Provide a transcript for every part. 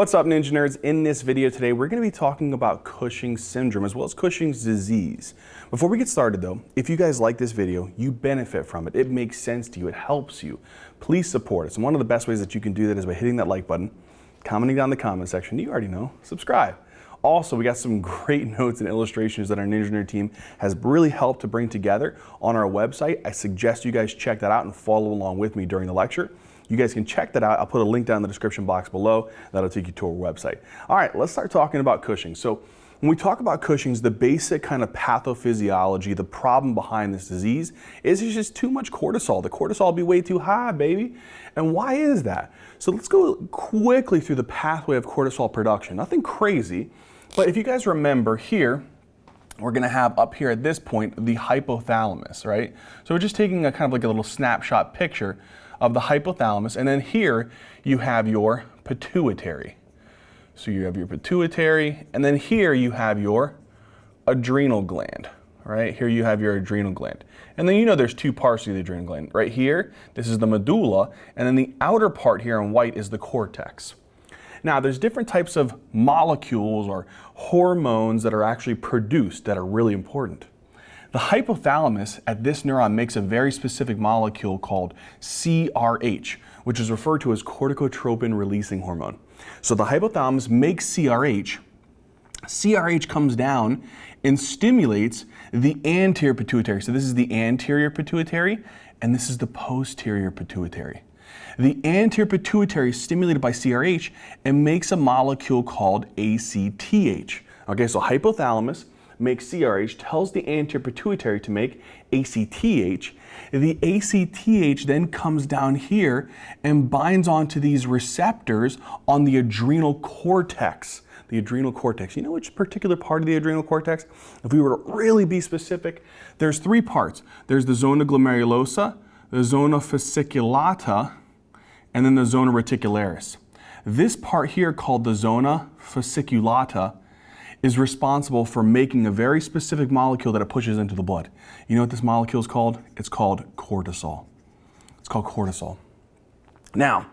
What's up Ninja Nerds? In this video today we're going to be talking about Cushing's syndrome as well as Cushing's disease. Before we get started though, if you guys like this video, you benefit from it, it makes sense to you, it helps you, please support us. And one of the best ways that you can do that is by hitting that like button, commenting down in the comment section, you already know, subscribe. Also, we got some great notes and illustrations that our Ninja Nerd team has really helped to bring together on our website. I suggest you guys check that out and follow along with me during the lecture. You guys can check that out. I'll put a link down in the description box below. That'll take you to our website. All right, let's start talking about Cushing. So when we talk about Cushing's, the basic kind of pathophysiology, the problem behind this disease is it's just too much cortisol. The cortisol be way too high, baby. And why is that? So let's go quickly through the pathway of cortisol production. Nothing crazy, but if you guys remember here, we're to have up here at this point the hypothalamus, right? So we're just taking a kind of like a little snapshot picture of the hypothalamus. And then here you have your pituitary. So you have your pituitary, and then here you have your adrenal gland, right? Here you have your adrenal gland. And then you know there's two parts of the adrenal gland. Right here, this is the medulla, and then the outer part here in white is the cortex. Now, there's different types of molecules or hormones that are actually produced that are really important. The hypothalamus at this neuron makes a very specific molecule called CRH, which is referred to as corticotropin releasing hormone. So the hypothalamus makes CRH. CRH comes down and stimulates the anterior pituitary. So this is the anterior pituitary, and this is the posterior pituitary. The anterior pituitary is stimulated by CRH and makes a molecule called ACTH. Okay, so hypothalamus makes CRH, tells the anterior pituitary to make ACTH. The ACTH then comes down here and binds onto these receptors on the adrenal cortex. The adrenal cortex. You know which particular part of the adrenal cortex? If we were to really be specific, there's three parts. There's the zona glomerulosa, the zona fasciculata, and then the zona reticularis. This part here called the zona fasciculata is responsible for making a very specific molecule that it pushes into the blood. You know what this molecule is called? It's called cortisol. It's called cortisol. Now,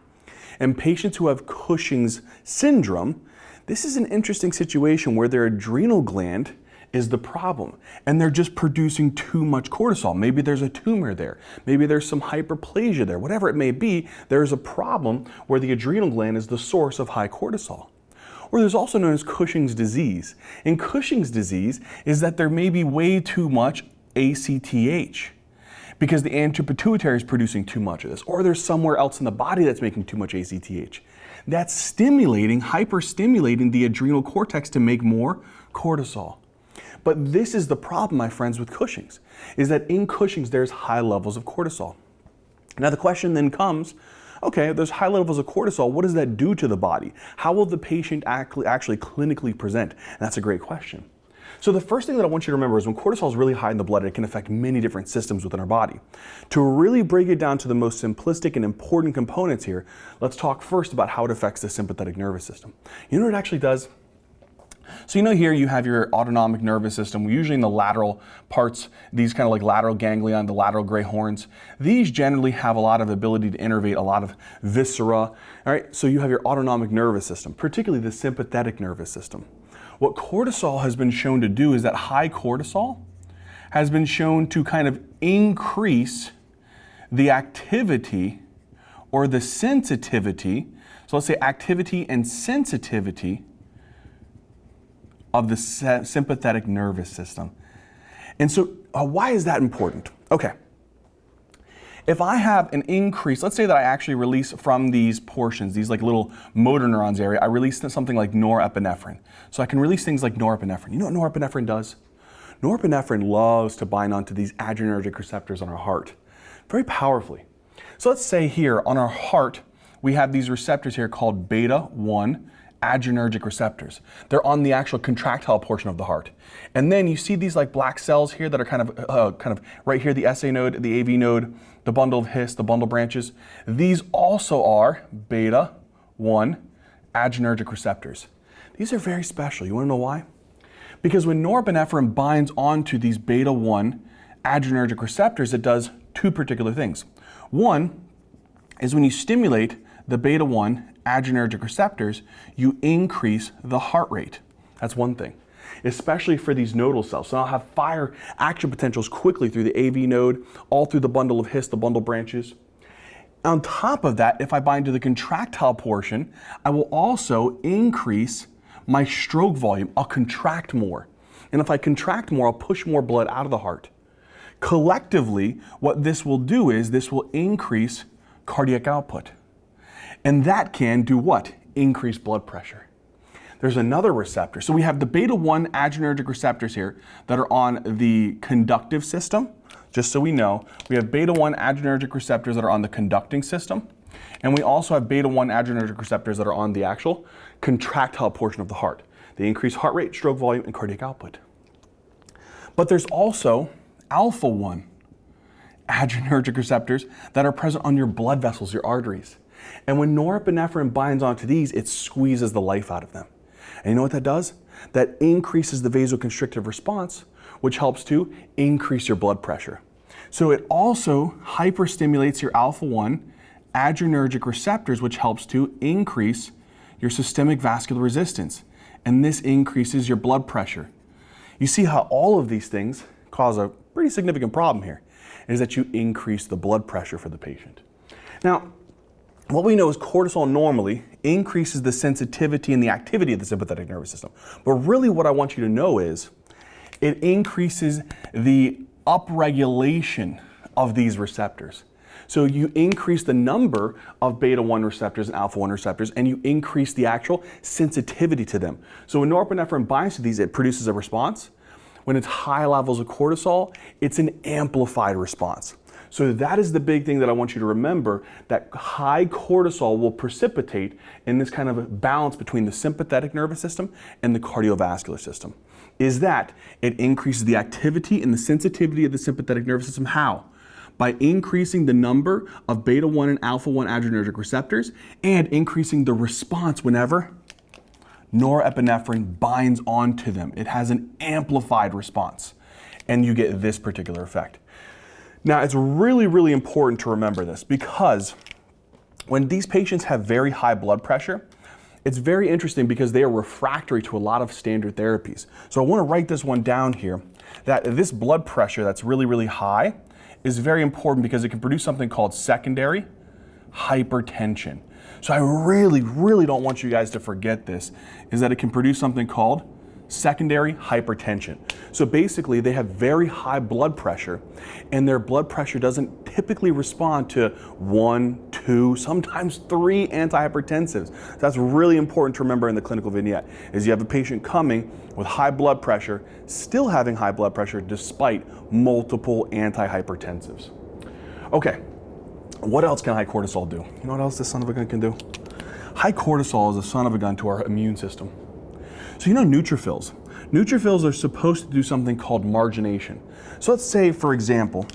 in patients who have Cushing's syndrome, this is an interesting situation where their adrenal gland is the problem and they're just producing too much cortisol. Maybe there's a tumor there. Maybe there's some hyperplasia there. Whatever it may be, there's a problem where the adrenal gland is the source of high cortisol or there's also known as Cushing's disease. And Cushing's disease is that there may be way too much ACTH because the anterior pituitary is producing too much of this, or there's somewhere else in the body that's making too much ACTH. That's stimulating, hyperstimulating the adrenal cortex to make more cortisol. But this is the problem, my friends, with Cushing's, is that in Cushing's there's high levels of cortisol. Now the question then comes, okay, there's high levels of cortisol. What does that do to the body? How will the patient actually, clinically present? And that's a great question. So the first thing that I want you to remember is when cortisol is really high in the blood, it can affect many different systems within our body. To really break it down to the most simplistic and important components here, let's talk first about how it affects the sympathetic nervous system. You know what it actually does? So you know here you have your autonomic nervous system, usually in the lateral parts, these kind of like lateral ganglion, the lateral gray horns. These generally have a lot of ability to innervate a lot of viscera. All right, so you have your autonomic nervous system, particularly the sympathetic nervous system. What cortisol has been shown to do is that high cortisol has been shown to kind of increase the activity or the sensitivity. So let's say activity and sensitivity of the sympathetic nervous system. And so uh, why is that important? Okay. If I have an increase, let's say that I actually release from these portions, these like little motor neurons area, I release something like norepinephrine. So I can release things like norepinephrine. You know what norepinephrine does? Norepinephrine loves to bind onto these adrenergic receptors on our heart very powerfully. So let's say here on our heart, we have these receptors here called beta 1 adrenergic receptors. They're on the actual contractile portion of the heart. And then you see these like black cells here that are kind of, uh, kind of right here, the SA node, the AV node, the bundle of His, the bundle branches. These also are beta 1 adrenergic receptors. These are very special. You wanna know why? Because when norepinephrine binds onto these beta 1 adrenergic receptors, it does two particular things. One is when you stimulate the beta 1 adrenergic receptors, you increase the heart rate. That's one thing, especially for these nodal cells. So I'll have fire action potentials quickly through the AV node, all through the bundle of His, the bundle branches. On top of that, if I bind to the contractile portion, I will also increase my stroke volume. I'll contract more. And if I contract more, I'll push more blood out of the heart. Collectively, what this will do is this will increase cardiac output. And that can do what? Increase blood pressure. There's another receptor. So we have the beta 1 adrenergic receptors here that are on the conductive system. Just so we know, we have beta 1 adrenergic receptors that are on the conducting system. And we also have beta 1 adrenergic receptors that are on the actual contractile portion of the heart. They increase heart rate, stroke volume, and cardiac output. But there's also alpha 1 adrenergic receptors that are present on your blood vessels, your arteries. And when norepinephrine binds onto these, it squeezes the life out of them. And you know what that does? That increases the vasoconstrictive response, which helps to increase your blood pressure. So it also hyperstimulates your alpha 1 adrenergic receptors, which helps to increase your systemic vascular resistance. And this increases your blood pressure. You see how all of these things cause a pretty significant problem here, is that you increase the blood pressure for the patient. Now, what we know is cortisol normally increases the sensitivity and the activity of the sympathetic nervous system. But really what I want you to know is it increases the upregulation of these receptors. So you increase the number of beta 1 receptors and alpha 1 receptors, and you increase the actual sensitivity to them. So when norepinephrine binds to these, it produces a response. When it's high levels of cortisol, it's an amplified response. So that is the big thing that I want you to remember, that high cortisol will precipitate in this kind of balance between the sympathetic nervous system and the cardiovascular system. Is that it increases the activity and the sensitivity of the sympathetic nervous system. How? By increasing the number of beta 1 and alpha 1 adrenergic receptors and increasing the response whenever norepinephrine binds onto them. It has an amplified response, and you get this particular effect. Now, it's really, really important to remember this because when these patients have very high blood pressure, it's very interesting because they are refractory to a lot of standard therapies. So I want to write this one down here, that this blood pressure that's really, really high is very important because it can produce something called secondary hypertension. So I really, really don't want you guys to forget this, is that it can produce something called secondary hypertension. So basically they have very high blood pressure and their blood pressure doesn't typically respond to one, two, sometimes three antihypertensives. So that's really important to remember in the clinical vignette is you have a patient coming with high blood pressure, still having high blood pressure despite multiple antihypertensives. Okay, what else can high cortisol do? You know what else this son of a gun can do? High cortisol is a son of a gun to our immune system. So you know neutrophils. Neutrophils are supposed to do something called margination. So let's say, for example,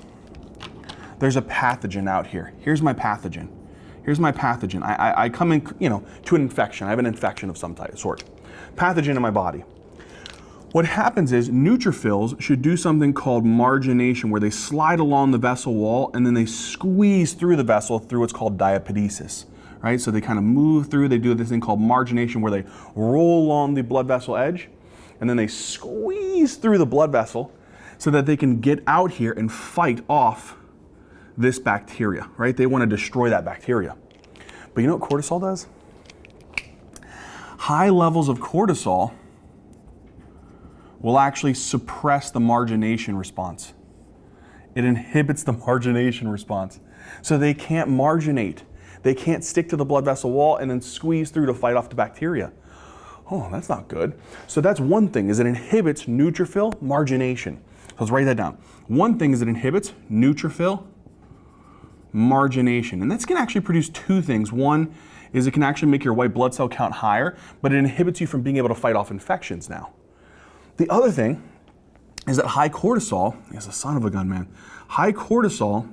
there's a pathogen out here. Here's my pathogen. Here's my pathogen. I, I, I come in, you know, to an infection. I have an infection of some type, sort. Pathogen in my body. What happens is neutrophils should do something called margination, where they slide along the vessel wall and then they squeeze through the vessel through what's called diapedesis right? So they kind of move through, they do this thing called margination where they roll along the blood vessel edge and then they squeeze through the blood vessel so that they can get out here and fight off this bacteria, right? They want to destroy that bacteria. But you know what cortisol does? High levels of cortisol will actually suppress the margination response. It inhibits the margination response. So they can't marginate. They can't stick to the blood vessel wall and then squeeze through to fight off the bacteria. Oh, that's not good. So that's one thing, is it inhibits neutrophil margination. So let's write that down. One thing is it inhibits neutrophil margination. And that's going to actually produce two things. One is it can actually make your white blood cell count higher, but it inhibits you from being able to fight off infections now. The other thing is that high cortisol is a son of a gun, man. High cortisol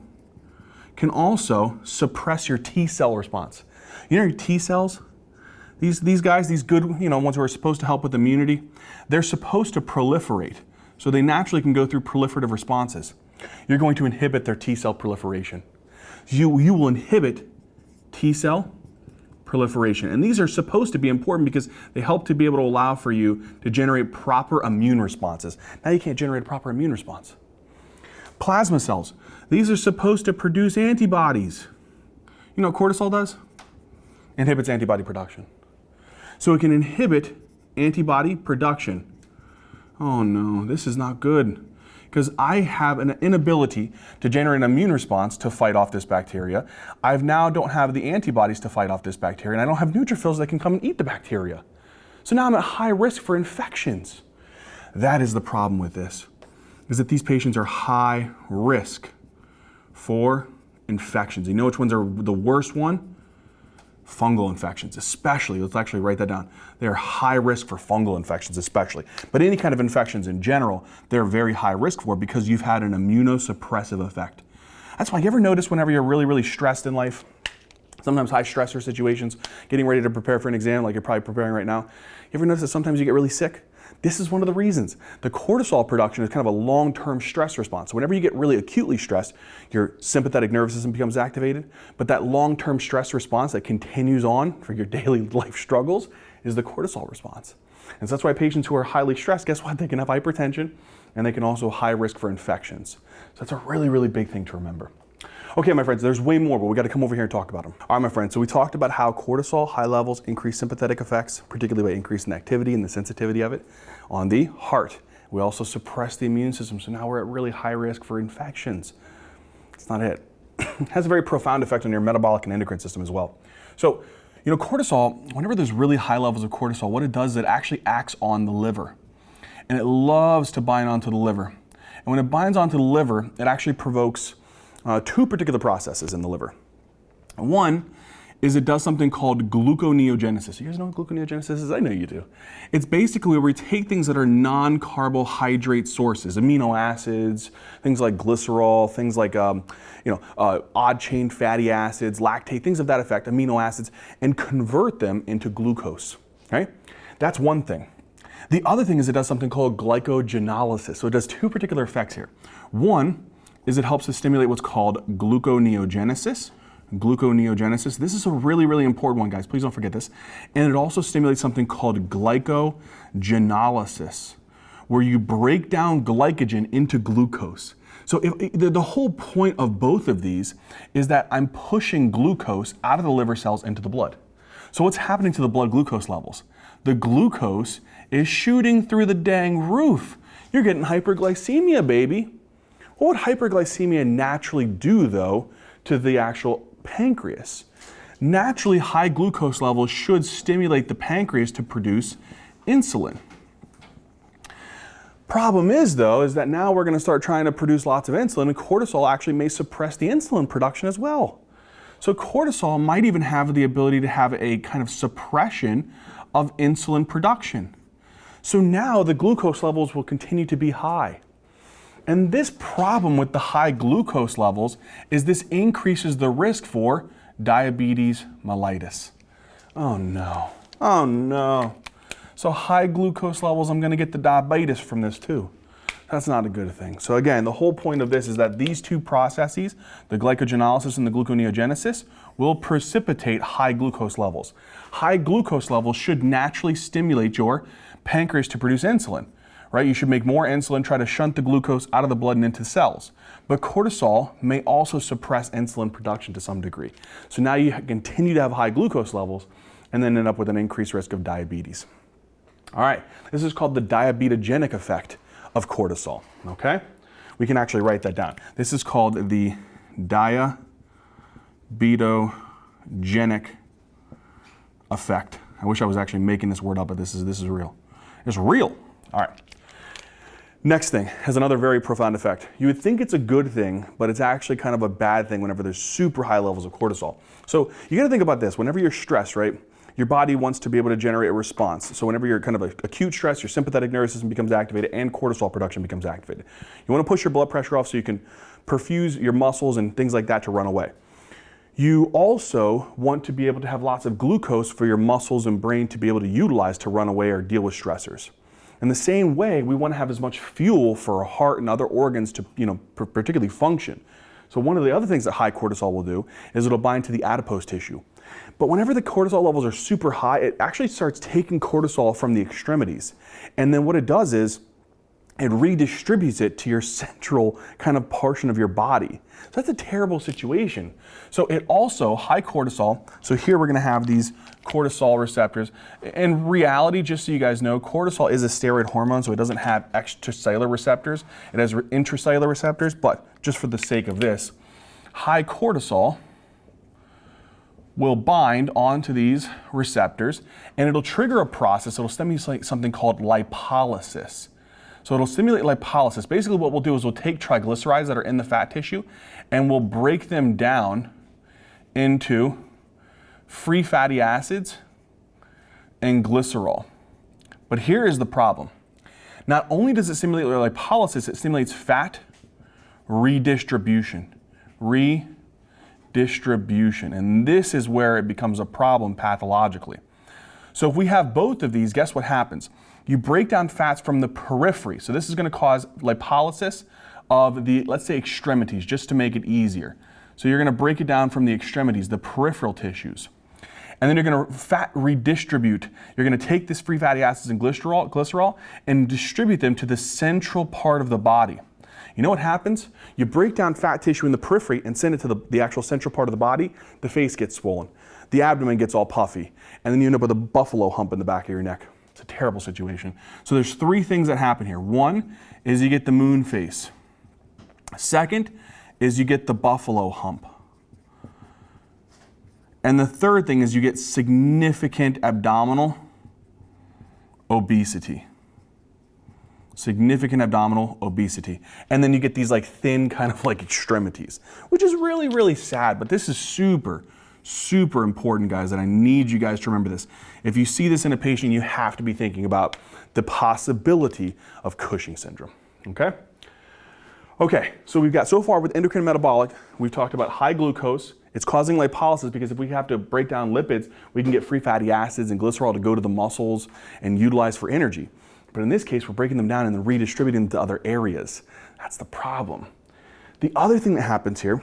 can also suppress your T cell response. You know your T cells? These, these guys, these good, you know, ones who are supposed to help with immunity, they're supposed to proliferate. So they naturally can go through proliferative responses. You're going to inhibit their T cell proliferation. You, you will inhibit T cell proliferation. And these are supposed to be important because they help to be able to allow for you to generate proper immune responses. Now you can't generate a proper immune response. Plasma cells. These are supposed to produce antibodies. You know what cortisol does? Inhibits antibody production. So it can inhibit antibody production. Oh no, this is not good because I have an inability to generate an immune response to fight off this bacteria. I now don't have the antibodies to fight off this bacteria, and I don't have neutrophils that can come and eat the bacteria. So now I'm at high risk for infections. That is the problem with this, is that these patients are high risk for infections. You know which ones are the worst one? fungal infections, especially, let's actually write that down. They're high risk for fungal infections, especially. But any kind of infections in general, they're very high risk for because you've had an immunosuppressive effect. That's why you ever notice whenever you're really, really stressed in life, sometimes high stressor situations, getting ready to prepare for an exam like you're probably preparing right now, you ever notice that sometimes you get really sick? This is one of the reasons. The cortisol production is kind of a long-term stress response. So whenever you get really acutely stressed, your sympathetic nervous system becomes activated, but that long-term stress response that continues on for your daily life struggles is the cortisol response. And so that's why patients who are highly stressed, guess what? They can have hypertension and they can also high risk for infections. So that's a really, really big thing to remember. Okay, my friends, there's way more, but we got to come over here and talk about them. All right, my friends, so we talked about how cortisol, high levels, increase sympathetic effects, particularly by increasing activity and the sensitivity of it on the heart. We also suppress the immune system, so now we're at really high risk for infections. That's not it. it has a very profound effect on your metabolic and endocrine system as well. So, you know, cortisol, whenever there's really high levels of cortisol, what it does is it actually acts on the liver. And it loves to bind onto the liver. And when it binds onto the liver, it actually provokes uh, two particular processes in the liver. One is it does something called gluconeogenesis. You guys know what gluconeogenesis is? I know you do. It's basically where we take things that are non-carbohydrate sources, amino acids, things like glycerol, things like um, you know, uh, odd-chain fatty acids, lactate, things of that effect, amino acids, and convert them into glucose. Okay? That's one thing. The other thing is it does something called glycogenolysis. So it does two particular effects here. One is it helps to stimulate what's called gluconeogenesis. Gluconeogenesis. This is a really, really important one, guys. Please don't forget this. And it also stimulates something called glycogenolysis, where you break down glycogen into glucose. So if, the, the whole point of both of these is that I'm pushing glucose out of the liver cells into the blood. So what's happening to the blood glucose levels? The glucose is shooting through the dang roof. You're getting hyperglycemia, baby. What would hyperglycemia naturally do, though, to the actual pancreas? Naturally, high glucose levels should stimulate the pancreas to produce insulin. Problem is, though, is that now we're going to start trying to produce lots of insulin, and cortisol actually may suppress the insulin production as well. So cortisol might even have the ability to have a kind of suppression of insulin production. So now the glucose levels will continue to be high. And this problem with the high glucose levels is this increases the risk for diabetes mellitus. Oh no, oh no. So high glucose levels, I'm gonna get the diabetes from this too. That's not a good thing. So again, the whole point of this is that these two processes, the glycogenolysis and the gluconeogenesis, will precipitate high glucose levels. High glucose levels should naturally stimulate your pancreas to produce insulin right? You should make more insulin, try to shunt the glucose out of the blood and into cells. But cortisol may also suppress insulin production to some degree. So now you continue to have high glucose levels and then end up with an increased risk of diabetes. All right, this is called the diabetogenic effect of cortisol, okay? We can actually write that down. This is called the diabetogenic effect. I wish I was actually making this word up, but this is, this is real. It's real. All right. Next thing has another very profound effect. You would think it's a good thing, but it's actually kind of a bad thing whenever there's super high levels of cortisol. So you gotta think about this. Whenever you're stressed, right, your body wants to be able to generate a response. So whenever you're kind of acute stress, your sympathetic nervous system becomes activated and cortisol production becomes activated. You wanna push your blood pressure off so you can perfuse your muscles and things like that to run away. You also want to be able to have lots of glucose for your muscles and brain to be able to utilize to run away or deal with stressors. In the same way, we want to have as much fuel for our heart and other organs to, you know, particularly function. So one of the other things that high cortisol will do is it'll bind to the adipose tissue. But whenever the cortisol levels are super high, it actually starts taking cortisol from the extremities. And then what it does is it redistributes it to your central kind of portion of your body. So that's a terrible situation. So it also, high cortisol, so here we're gonna have these cortisol receptors. In reality, just so you guys know, cortisol is a steroid hormone, so it doesn't have extracellular receptors. It has intracellular receptors, but just for the sake of this, high cortisol will bind onto these receptors and it'll trigger a process, it'll stimulate something called lipolysis. So it'll stimulate lipolysis. Basically what we'll do is we'll take triglycerides that are in the fat tissue and we'll break them down into free fatty acids and glycerol. But here is the problem. Not only does it stimulate lipolysis, it stimulates fat redistribution. Redistribution. And this is where it becomes a problem pathologically. So if we have both of these, guess what happens? You break down fats from the periphery. So this is going to cause lipolysis of the, let's say, extremities, just to make it easier. So you're going to break it down from the extremities, the peripheral tissues. And then you're going to fat redistribute. You're going to take this free fatty acids and glycerol, glycerol and distribute them to the central part of the body. You know what happens? You break down fat tissue in the periphery and send it to the, the actual central part of the body, the face gets swollen. The abdomen gets all puffy. And then you end up with a buffalo hump in the back of your neck. Terrible situation. So there's three things that happen here. One is you get the moon face. Second is you get the buffalo hump. And the third thing is you get significant abdominal obesity. Significant abdominal obesity. And then you get these like thin kind of like extremities, which is really, really sad, but this is super, super important, guys, and I need you guys to remember this. If you see this in a patient, you have to be thinking about the possibility of Cushing syndrome, okay? Okay, so we've got so far with endocrine metabolic, we've talked about high glucose. It's causing lipolysis because if we have to break down lipids, we can get free fatty acids and glycerol to go to the muscles and utilize for energy. But in this case, we're breaking them down and then redistributing them to other areas. That's the problem. The other thing that happens here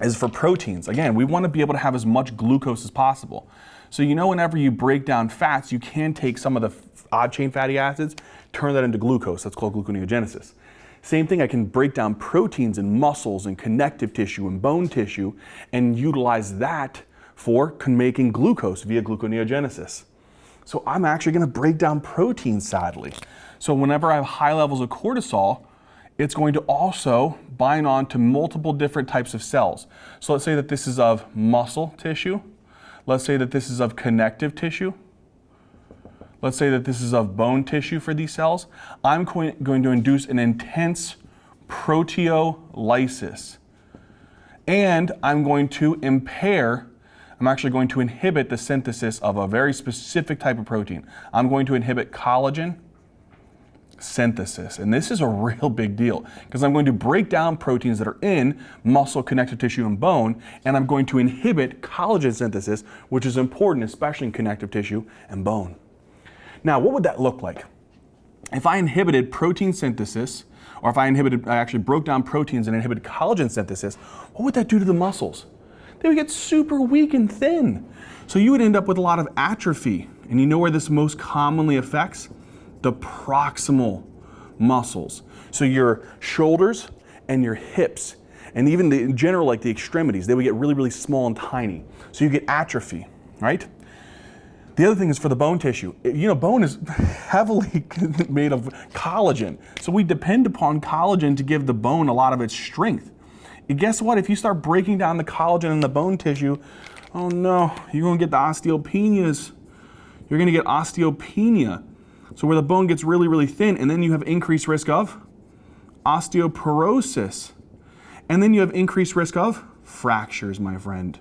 is for proteins. Again, we want to be able to have as much glucose as possible. So you know whenever you break down fats, you can take some of the odd chain fatty acids, turn that into glucose. That's called gluconeogenesis. Same thing, I can break down proteins in muscles and connective tissue and bone tissue and utilize that for making glucose via gluconeogenesis. So I'm actually gonna break down proteins, sadly. So whenever I have high levels of cortisol, it's going to also bind on to multiple different types of cells. So let's say that this is of muscle tissue. Let's say that this is of connective tissue. Let's say that this is of bone tissue for these cells. I'm going to induce an intense proteolysis. And I'm going to impair, I'm actually going to inhibit the synthesis of a very specific type of protein. I'm going to inhibit collagen synthesis. And this is a real big deal because I'm going to break down proteins that are in muscle, connective tissue, and bone, and I'm going to inhibit collagen synthesis, which is important, especially in connective tissue and bone. Now, what would that look like? If I inhibited protein synthesis, or if I inhibited, I actually broke down proteins and inhibited collagen synthesis, what would that do to the muscles? They would get super weak and thin. So you would end up with a lot of atrophy. And you know where this most commonly affects? The proximal muscles. So your shoulders and your hips, and even the, in general, like the extremities, they would get really, really small and tiny. So you get atrophy, right? The other thing is for the bone tissue. You know, bone is heavily made of collagen. So we depend upon collagen to give the bone a lot of its strength. And guess what? If you start breaking down the collagen in the bone tissue, oh no, you're gonna get the osteopenias. You're gonna get osteopenia. So where the bone gets really, really thin, and then you have increased risk of osteoporosis. And then you have increased risk of fractures, my friend.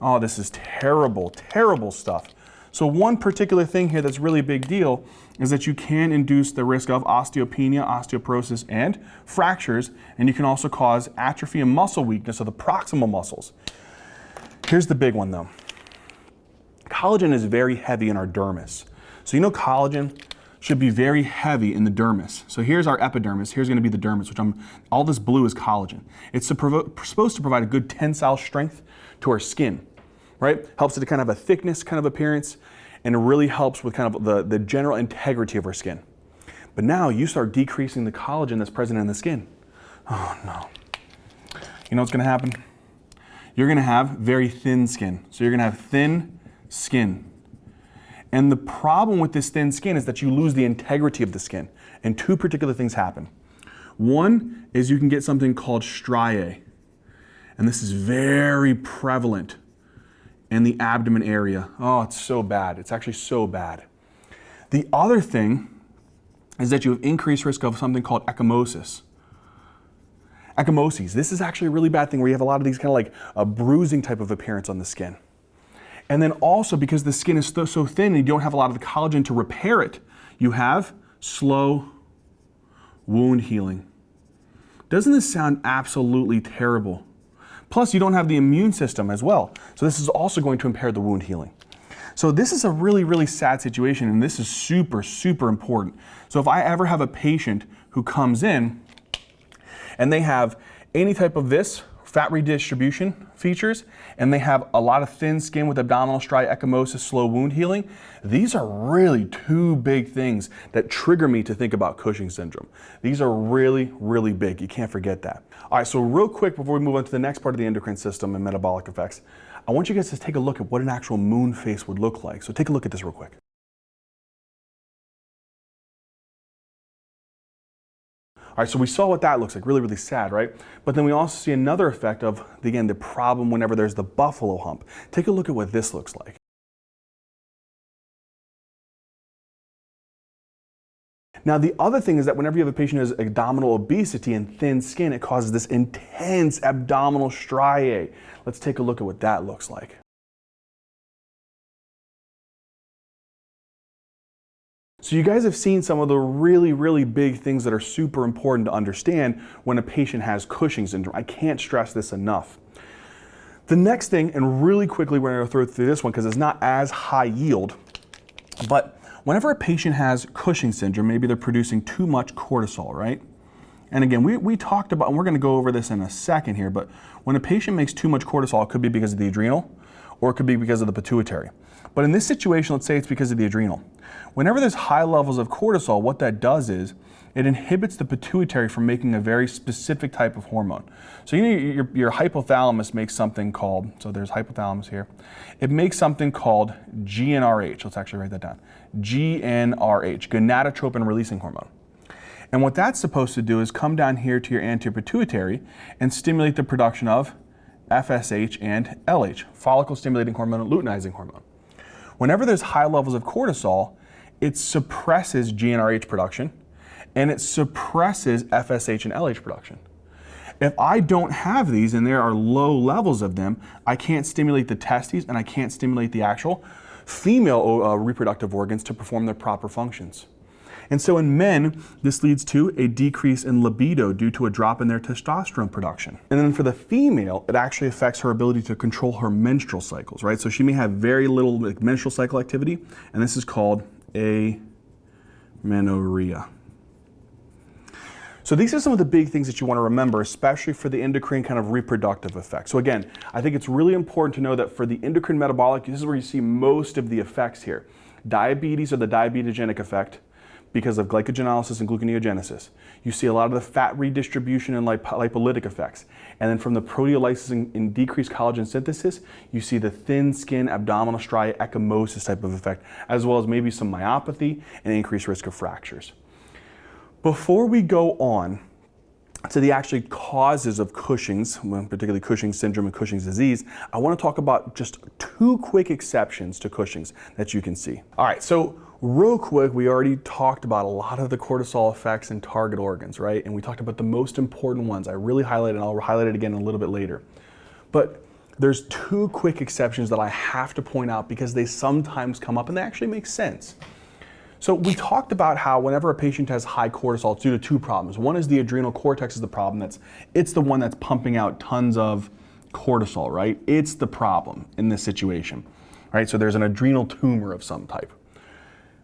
Oh, this is terrible, terrible stuff. So one particular thing here that's really a big deal is that you can induce the risk of osteopenia, osteoporosis, and fractures, and you can also cause atrophy and muscle weakness of the proximal muscles. Here's the big one though. Collagen is very heavy in our dermis. So you know collagen should be very heavy in the dermis. So here's our epidermis, here's gonna be the dermis, which I'm, all this blue is collagen. It's supposed to provide a good tensile strength to our skin right? Helps it to kind of have a thickness kind of appearance, and it really helps with kind of the, the general integrity of our skin. But now you start decreasing the collagen that's present in the skin. Oh no. You know what's gonna happen? You're gonna have very thin skin. So you're gonna have thin skin. And the problem with this thin skin is that you lose the integrity of the skin. And two particular things happen. One is you can get something called striae. And this is very prevalent in the abdomen area. Oh, it's so bad. It's actually so bad. The other thing is that you have increased risk of something called ecchymosis. Ecchymoses. This is actually a really bad thing where you have a lot of these kind of like a bruising type of appearance on the skin. And then also because the skin is so, so thin and you don't have a lot of the collagen to repair it, you have slow wound healing. Doesn't this sound absolutely terrible? Plus, you don't have the immune system as well. So this is also going to impair the wound healing. So this is a really, really sad situation, and this is super, super important. So if I ever have a patient who comes in and they have any type of this, fat redistribution features, and they have a lot of thin skin with abdominal striae, ecchymosis, slow wound healing, these are really two big things that trigger me to think about Cushing syndrome. These are really, really big. You can't forget that. All right, so real quick before we move on to the next part of the endocrine system and metabolic effects, I want you guys to take a look at what an actual moon face would look like. So take a look at this real quick. All right, so we saw what that looks like, really, really sad, right? But then we also see another effect of, again, the problem whenever there's the buffalo hump. Take a look at what this looks like. Now, the other thing is that whenever you have a patient who has abdominal obesity and thin skin, it causes this intense abdominal striae. Let's take a look at what that looks like. So you guys have seen some of the really, really big things that are super important to understand when a patient has Cushing syndrome. I can't stress this enough. The next thing, and really quickly we're gonna go through this one because it's not as high yield, but whenever a patient has Cushing syndrome, maybe they're producing too much cortisol, right? And again, we, we talked about, and we're gonna go over this in a second here, but when a patient makes too much cortisol, it could be because of the adrenal, or it could be because of the pituitary. But in this situation, let's say it's because of the adrenal. Whenever there's high levels of cortisol, what that does is it inhibits the pituitary from making a very specific type of hormone. So you know your, your hypothalamus makes something called, so there's hypothalamus here, it makes something called GnRH. Let's actually write that down. GnRH, gonadotropin releasing hormone. And what that's supposed to do is come down here to your anterior pituitary and stimulate the production of FSH and LH, follicle stimulating hormone, and luteinizing hormone. Whenever there's high levels of cortisol, it suppresses GnRH production and it suppresses FSH and LH production. If I don't have these and there are low levels of them, I can't stimulate the testes and I can't stimulate the actual female uh, reproductive organs to perform their proper functions. And so in men, this leads to a decrease in libido due to a drop in their testosterone production. And then for the female, it actually affects her ability to control her menstrual cycles, right? So she may have very little menstrual cycle activity, and this is called amenorrhea. So these are some of the big things that you want to remember, especially for the endocrine kind of reproductive effects. So again, I think it's really important to know that for the endocrine metabolic, this is where you see most of the effects here. Diabetes or the diabetogenic effect, because of glycogenolysis and gluconeogenesis. You see a lot of the fat redistribution and lip lipolytic effects. And then from the proteolysis and, decreased collagen synthesis, you see the thin skin, abdominal striae, ecchymosis type of effect, as well as maybe some myopathy and increased risk of fractures. Before we go on to the actually causes of Cushing's, particularly Cushing's syndrome and Cushing's disease, I want to talk about just two quick exceptions to Cushing's that you can see. All right, so Real quick, we already talked about a lot of the cortisol effects in target organs, right? And we talked about the most important ones. I really highlighted, and I'll highlight it again a little bit later. But there's two quick exceptions that I have to point out because they sometimes come up and they actually make sense. So we talked about how whenever a patient has high cortisol, it's due to two problems. One is the adrenal cortex is the problem. That's it's the one that's pumping out tons of cortisol, right? It's the problem in this situation, right? So there's an adrenal tumor of some type.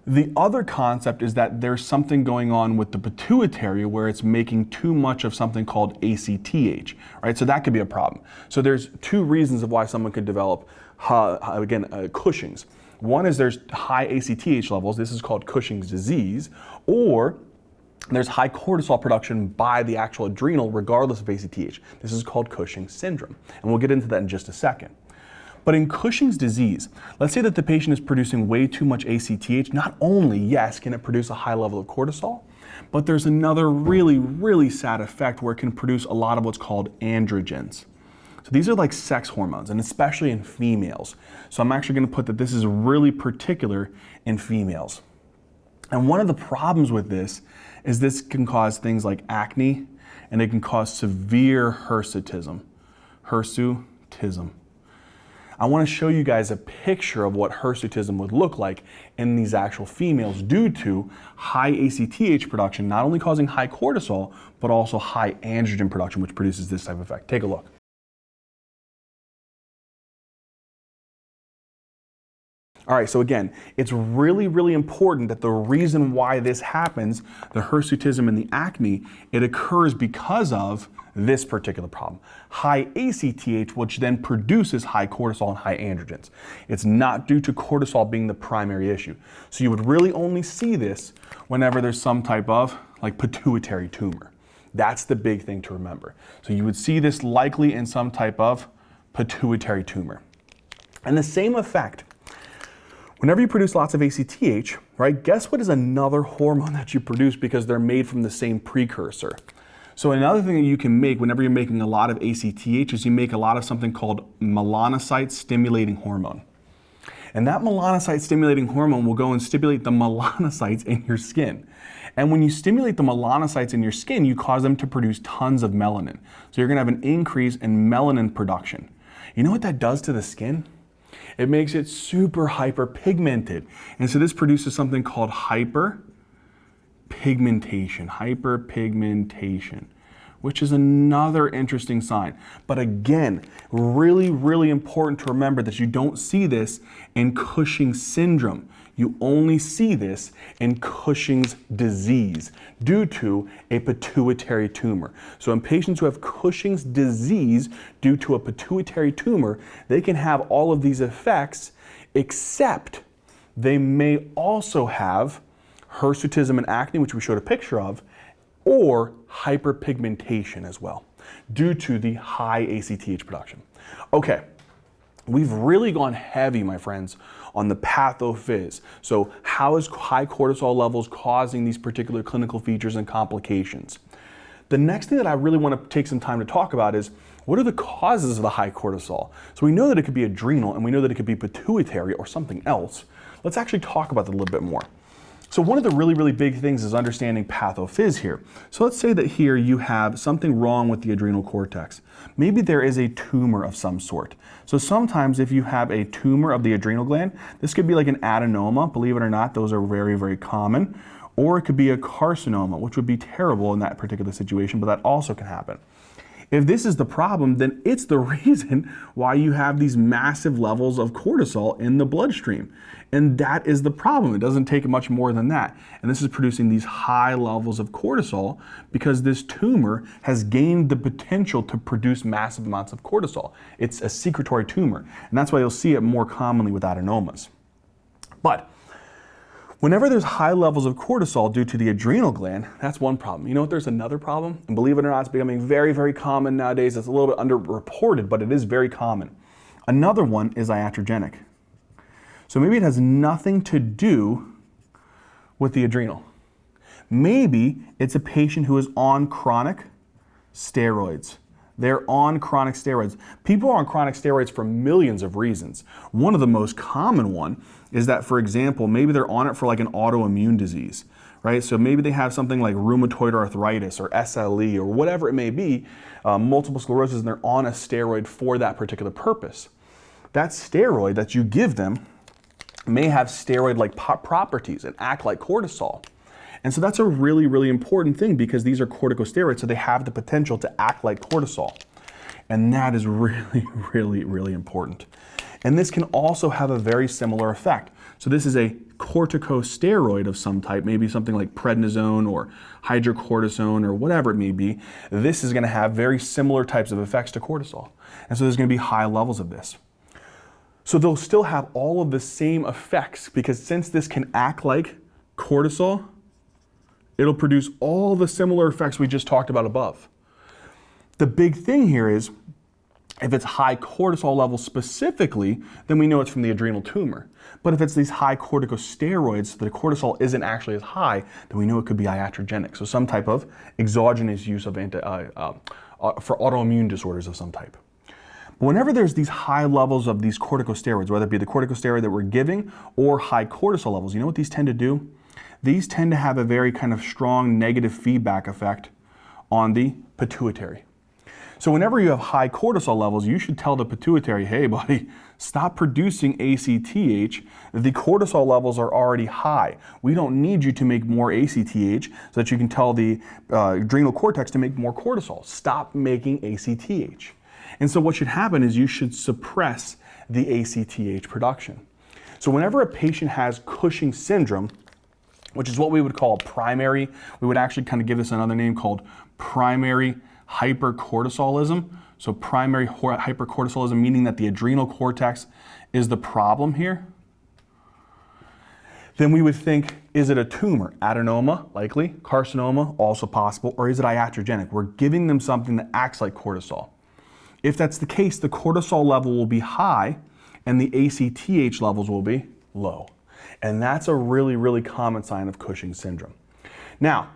The other concept is that there's something going on with the pituitary where it's making too much of something called ACTH, right? So that could be a problem. So there's two reasons of why someone could develop, uh, again, uh, Cushing's. One is there's high ACTH levels. This is called Cushing's disease. Or there's high cortisol production by the actual adrenal regardless of ACTH. This is called Cushing's syndrome. And we'll get into that in just a second. But in Cushing's disease, let's say that the patient is producing way too much ACTH. Not only, yes, can it produce a high level of cortisol, but there's another really, really sad effect where it can produce a lot of what's called androgens. So these are like sex hormones, and especially in females. So I'm actually gonna put that this is really particular in females. And one of the problems with this is this can cause things like acne, and it can cause severe hirsutism. Hirsutism. I want to show you guys a picture of what hirsutism would look like in these actual females due to high ACTH production, not only causing high cortisol, but also high androgen production, which produces this type of effect. Take a look. All right, so again, it's really, really important that the reason why this happens, the hirsutism and the acne, it occurs because of this particular problem. High ACTH, which then produces high cortisol and high androgens. It's not due to cortisol being the primary issue. So you would really only see this whenever there's some type of like pituitary tumor. That's the big thing to remember. So you would see this likely in some type of pituitary tumor. And the same effect Whenever you produce lots of ACTH, right, guess what is another hormone that you produce because they're made from the same precursor? So another thing that you can make whenever you're making a lot of ACTH is you make a lot of something called melanocyte stimulating hormone. And that melanocyte stimulating hormone will go and stimulate the melanocytes in your skin. And when you stimulate the melanocytes in your skin, you cause them to produce tons of melanin. So you're gonna have an increase in melanin production. You know what that does to the skin? It makes it super hyperpigmented. And so this produces something called hyperpigmentation, hyperpigmentation, which is another interesting sign. But again, really, really important to remember that you don't see this in Cushing syndrome. You only see this in Cushing's disease due to a pituitary tumor. So in patients who have Cushing's disease due to a pituitary tumor, they can have all of these effects except they may also have hirsutism and acne, which we showed a picture of, or hyperpigmentation as well due to the high ACTH production. Okay, we've really gone heavy, my friends, on the pathophys. So how is high cortisol levels causing these particular clinical features and complications? The next thing that I really want to take some time to talk about is what are the causes of the high cortisol? So we know that it could be adrenal and we know that it could be pituitary or something else. Let's actually talk about that a little bit more. So one of the really, really big things is understanding pathophys here. So let's say that here you have something wrong with the adrenal cortex. Maybe there is a tumor of some sort. So sometimes if you have a tumor of the adrenal gland, this could be like an adenoma, believe it or not, those are very, very common. Or it could be a carcinoma, which would be terrible in that particular situation, but that also can happen. If this is the problem, then it's the reason why you have these massive levels of cortisol in the bloodstream. And that is the problem. It doesn't take much more than that. And this is producing these high levels of cortisol because this tumor has gained the potential to produce massive amounts of cortisol. It's a secretory tumor. And that's why you'll see it more commonly with adenomas. But Whenever there's high levels of cortisol due to the adrenal gland, that's one problem. You know what, there's another problem? And believe it or not, it's becoming very, very common nowadays. It's a little bit underreported, but it is very common. Another one is iatrogenic. So maybe it has nothing to do with the adrenal. Maybe it's a patient who is on chronic steroids. They're on chronic steroids. People are on chronic steroids for millions of reasons. One of the most common one is that, for example, maybe they're on it for like an autoimmune disease, right? So maybe they have something like rheumatoid arthritis or SLE or whatever it may be, uh, multiple sclerosis, and they're on a steroid for that particular purpose. That steroid that you give them may have steroid-like properties and act like cortisol. And so that's a really, really important thing because these are corticosteroids, so they have the potential to act like cortisol. And that is really, really, really important. And this can also have a very similar effect. So this is a corticosteroid of some type, maybe something like prednisone or hydrocortisone or whatever it may be. This is going to have very similar types of effects to cortisol. And so there's going to be high levels of this. So they'll still have all of the same effects because since this can act like cortisol, it'll produce all the similar effects we just talked about above. The big thing here is if it's high cortisol levels specifically, then we know it's from the adrenal tumor. But if it's these high corticosteroids, the cortisol isn't actually as high, then we know it could be iatrogenic. So some type of exogenous use of anti, uh, uh, uh, for autoimmune disorders of some type. But whenever there's these high levels of these corticosteroids, whether it be the corticosteroid that we're giving or high cortisol levels, you know what these tend to do? These tend to have a very kind of strong negative feedback effect on the pituitary. So whenever you have high cortisol levels, you should tell the pituitary, hey buddy, stop producing ACTH. The cortisol levels are already high. We don't need you to make more ACTH so that you can tell the uh, adrenal cortex to make more cortisol. Stop making ACTH. And so what should happen is you should suppress the ACTH production. So whenever a patient has Cushing syndrome, which is what we would call primary, we would actually kind of give this another name called primary hypercortisolism. So primary hypercortisolism, meaning that the adrenal cortex is the problem here. Then we would think, is it a tumor? Adenoma, likely. Carcinoma, also possible. Or is it iatrogenic? We're giving them something that acts like cortisol. If that's the case, the cortisol level will be high and the ACTH levels will be low. And that's a really, really common sign of Cushing's syndrome. Now,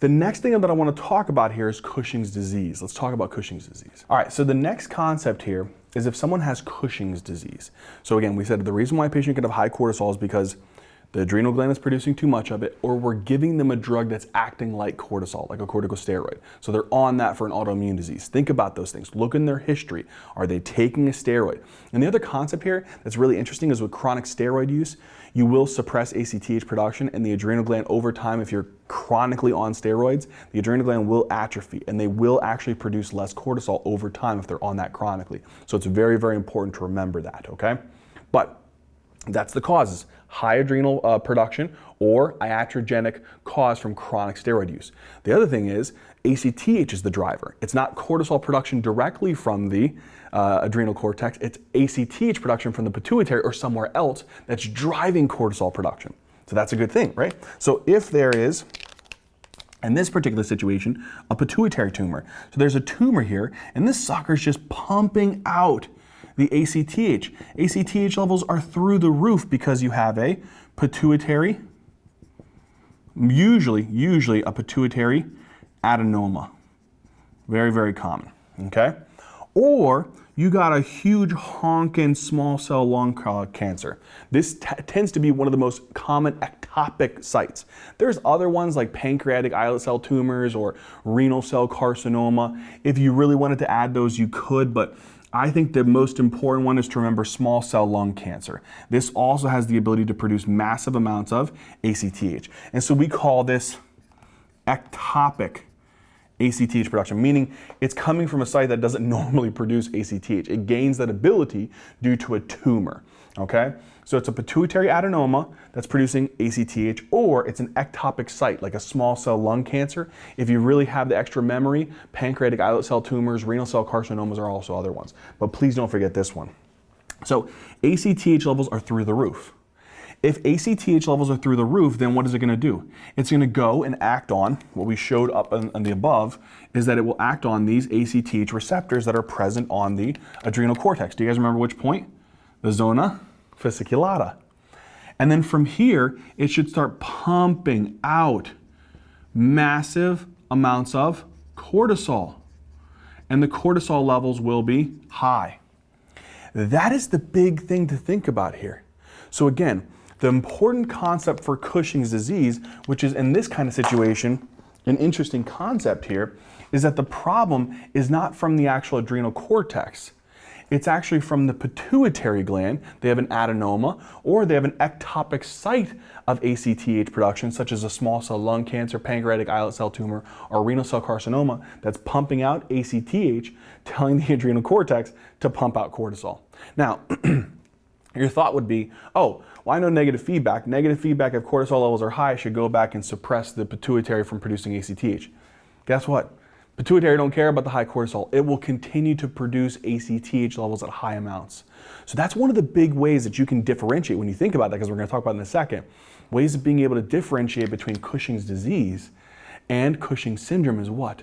the next thing that I want to talk about here is Cushing's disease. Let's talk about Cushing's disease. All right, so the next concept here is if someone has Cushing's disease. So again, we said the reason why a patient could have high cortisol is because the adrenal gland is producing too much of it, or we're giving them a drug that's acting like cortisol, like a corticosteroid. So they're on that for an autoimmune disease. Think about those things. Look in their history. Are they taking a steroid? And the other concept here that's really interesting is with chronic steroid use, you will suppress ACTH production and the adrenal gland over time if you're chronically on steroids, the adrenal gland will atrophy and they will actually produce less cortisol over time if they're on that chronically. So it's very, very important to remember that, okay? But that's the causes, high adrenal uh, production or iatrogenic cause from chronic steroid use. The other thing is ACTH is the driver. It's not cortisol production directly from the uh, adrenal cortex, it's ACTH production from the pituitary or somewhere else that's driving cortisol production. So that's a good thing, right? So if there is, in this particular situation, a pituitary tumor. So there's a tumor here, and this sucker's just pumping out the ACTH. ACTH levels are through the roof because you have a pituitary, usually, usually a pituitary adenoma. Very, very common, okay? Or you got a huge honking small cell lung cancer. This tends to be one of the most common ectopic sites. There's other ones like pancreatic islet cell tumors or renal cell carcinoma. If you really wanted to add those, you could, but I think the most important one is to remember small cell lung cancer. This also has the ability to produce massive amounts of ACTH. And so we call this ectopic ACTH production, meaning it's coming from a site that doesn't normally produce ACTH. It gains that ability due to a tumor, okay? So it's a pituitary adenoma that's producing ACTH, or it's an ectopic site, like a small cell lung cancer. If you really have the extra memory, pancreatic islet cell tumors, renal cell carcinomas are also other ones. But please don't forget this one. So ACTH levels are through the roof. If ACTH levels are through the roof, then what is it going to do? It's going to go and act on what we showed up on, on, the above is that it will act on these ACTH receptors that are present on the adrenal cortex. Do you guys remember which point? The zona fasciculata. And then from here, it should start pumping out massive amounts of cortisol. And the cortisol levels will be high. That is the big thing to think about here. So again, the important concept for Cushing's disease, which is in this kind of situation, an interesting concept here, is that the problem is not from the actual adrenal cortex. It's actually from the pituitary gland. They have an adenoma or they have an ectopic site of ACTH production, such as a small cell lung cancer, pancreatic islet cell tumor, or renal cell carcinoma that's pumping out ACTH, telling the adrenal cortex to pump out cortisol. Now, your thought would be, oh, I know negative feedback. Negative feedback, if cortisol levels are high, should go back and suppress the pituitary from producing ACTH. Guess what? Pituitary don't care about the high cortisol. It will continue to produce ACTH levels at high amounts. So that's one of the big ways that you can differentiate when you think about that, because we're going to talk about in a second. Ways of being able to differentiate between Cushing's disease and Cushing's syndrome is what?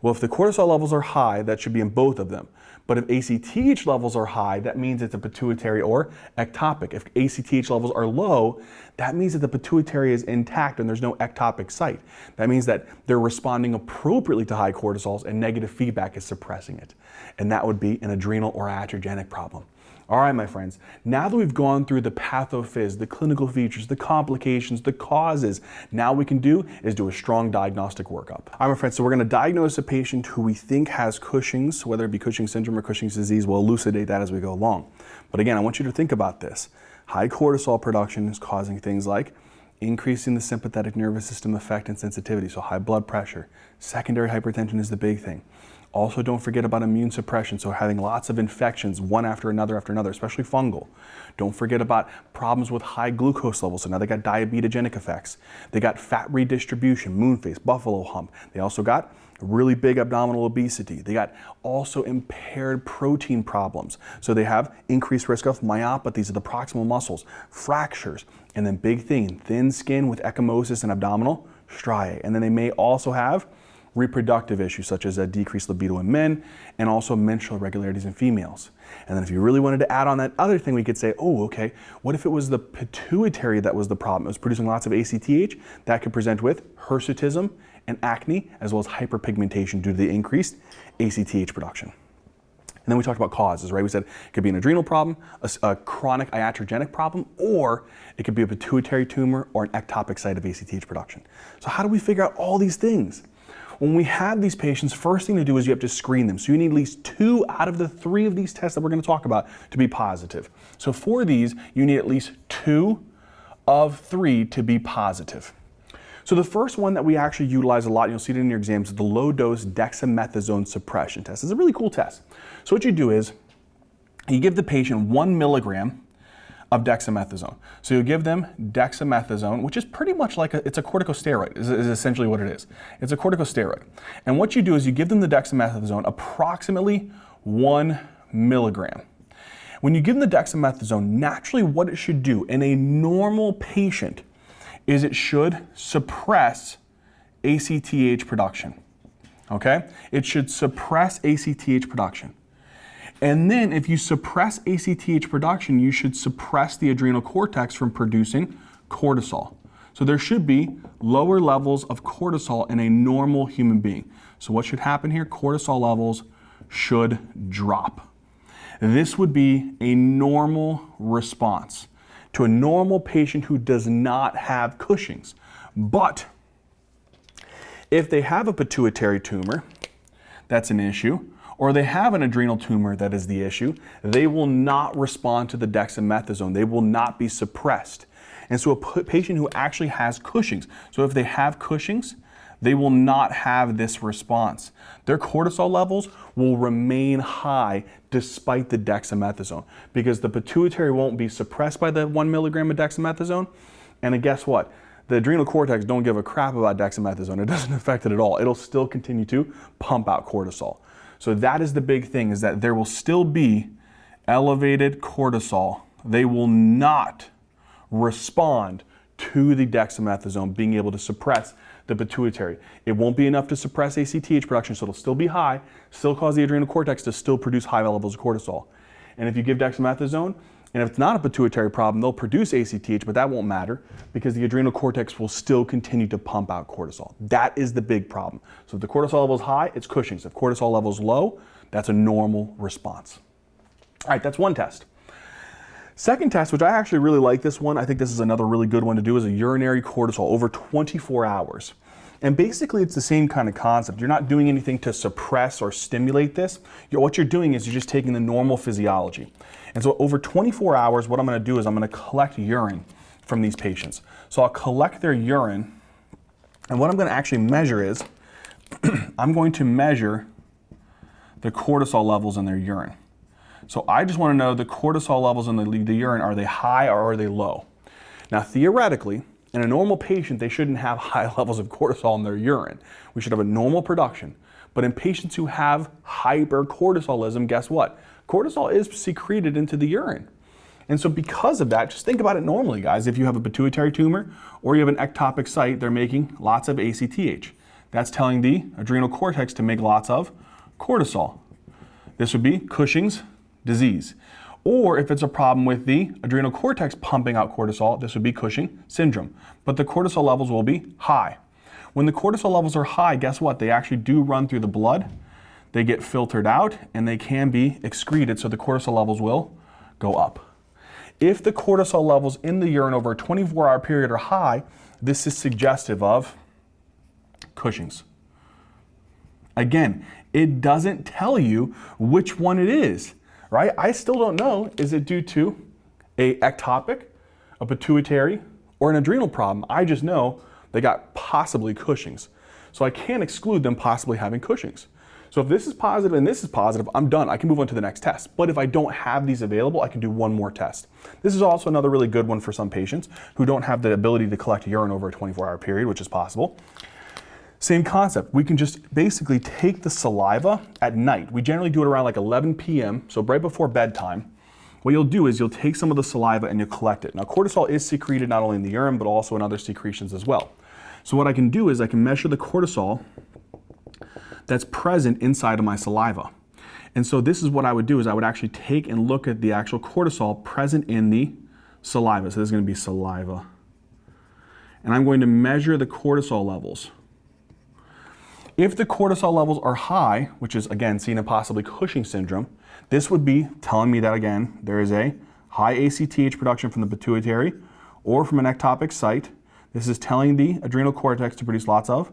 Well, if the cortisol levels are high, that should be in both of them. But if ACTH levels are high, that means it's a pituitary or ectopic. If ACTH levels are low, that means that the pituitary is intact and there's no ectopic site. That means that they're responding appropriately to high cortisols and negative feedback is suppressing it. And that would be an adrenal or iatrogenic problem. All right, my friends, now that we've gone through the pathophys, the clinical features, the complications, the causes, now we can do is do a strong diagnostic workup. All right, my friends, so we're gonna diagnose a patient who we think has Cushing's, whether it be Cushing's syndrome or Cushing's disease, we'll elucidate that as we go along. But again, I want you to think about this. High cortisol production is causing things like increasing the sympathetic nervous system effect and sensitivity, so high blood pressure. Secondary hypertension is the big thing. Also, don't forget about immune suppression, so having lots of infections one after another after another, especially fungal. Don't forget about problems with high glucose levels, so now they got diabetogenic effects. They got fat redistribution, moon face, buffalo hump. They also got really big abdominal obesity. They got also impaired protein problems. So they have increased risk of myopathies of the proximal muscles, fractures, and then big thing, thin skin with ecchymosis and abdominal striae. And then they may also have reproductive issues such as a decreased libido in men and also menstrual irregularities in females. And then if you really wanted to add on that other thing, we could say, oh, okay, what if it was the pituitary that was the problem? It was producing lots of ACTH that could present with hirsutism and acne, as well as hyperpigmentation due to the increased ACTH production. And then we talked about causes, right? We said it could be an adrenal problem, a, a, chronic iatrogenic problem, or it could be a pituitary tumor or an ectopic site of ACTH production. So how do we figure out all these things? When we have these patients, first thing to do is you have to screen them. So you need at least two out of the three of these tests that we're going to talk about to be positive. So for these, you need at least two of three to be positive. So the first one that we actually utilize a lot, and you'll see it in your exams, is the low-dose dexamethasone suppression test. It's a really cool test. So what you do is you give the patient one milligram of dexamethasone. So you give them dexamethasone, which is pretty much like a, it's a corticosteroid, is, is essentially what it is. It's a corticosteroid. And what you do is you give them the dexamethasone approximately one milligram. When you give them the dexamethasone, naturally what it should do in a normal patient is it should suppress ACTH production. Okay? It should suppress ACTH production. And then if you suppress ACTH production, you should suppress the adrenal cortex from producing cortisol. So there should be lower levels of cortisol in a normal human being. So what should happen here? Cortisol levels should drop. This would be a normal response to a normal patient who does not have Cushing's. But if they have a pituitary tumor, that's an issue or they have an adrenal tumor that is the issue, they will not respond to the dexamethasone. They will not be suppressed. And so a patient who actually has Cushing's, so if they have Cushing's, they will not have this response. Their cortisol levels will remain high despite the dexamethasone because the pituitary won't be suppressed by the one milligram of dexamethasone. And guess what? The adrenal cortex don't give a crap about dexamethasone. It doesn't affect it at all. It'll still continue to pump out cortisol. So that is the big thing is that there will still be elevated cortisol. They will not respond to the dexamethasone being able to suppress the pituitary. It won't be enough to suppress ACTH production, so it'll still be high, still cause the adrenal cortex to still produce high levels of cortisol. And if you give dexamethasone, and if it's not a pituitary problem, they'll produce ACTH, but that won't matter because the adrenal cortex will still continue to pump out cortisol. That is the big problem. So if the cortisol level is high, it's Cushing's. If cortisol level is low, that's a normal response. All right, that's one test. Second test, which I actually really like this one, I think this is another really good one to do, is a urinary cortisol over 24 hours. And basically it's the same kind of concept. You're not doing anything to suppress or stimulate this. You're, what you're doing is you're just taking the normal physiology. And so over 24 hours, what I'm gonna do is I'm gonna collect urine from these patients. So I'll collect their urine, and what I'm gonna actually measure is, I'm going to measure the cortisol levels in their urine. So I just want to know the cortisol levels in the, the urine, are they high or are they low? Now theoretically, in a normal patient, they shouldn't have high levels of cortisol in their urine. We should have a normal production. But in patients who have hypercortisolism, guess what? Cortisol is secreted into the urine. And so because of that, just think about it normally, guys. If you have a pituitary tumor or you have an ectopic site, they're making lots of ACTH. That's telling the adrenal cortex to make lots of cortisol. This would be Cushing's disease. Or if it's a problem with the adrenal cortex pumping out cortisol, this would be Cushing syndrome. But the cortisol levels will be high. When the cortisol levels are high, guess what? They actually do run through the blood. They get filtered out and they can be excreted, so the cortisol levels will go up. If the cortisol levels in the urine over a 24 hour period are high, this is suggestive of Cushing's. Again, it doesn't tell you which one it is, right? I still don't know, is it due to a ectopic, a pituitary, or an adrenal problem? I just know they got possibly Cushing's. So I can't exclude them possibly having Cushing's. So if this is positive and this is positive, I'm done. I can move on to the next test. But if I don't have these available, I can do one more test. This is also another really good one for some patients who don't have the ability to collect urine over a 24 hour period, which is possible. Same concept. We can just basically take the saliva at night. We generally do it around like 11 p.m., so right before bedtime. What you'll do is you'll take some of the saliva and you'll collect it. Now cortisol is secreted not only in the urine, but also in other secretions as well. So what I can do is I can measure the cortisol that's present inside of my saliva. And so this is what I would do is I would actually take and look at the actual cortisol present in the saliva. So this is going to be saliva. And I'm going to measure the cortisol levels. If the cortisol levels are high, which is again seen in possibly Cushing syndrome, this would be telling me that again, there is a high ACTH production from the pituitary or from an ectopic site. This is telling the adrenal cortex to produce lots of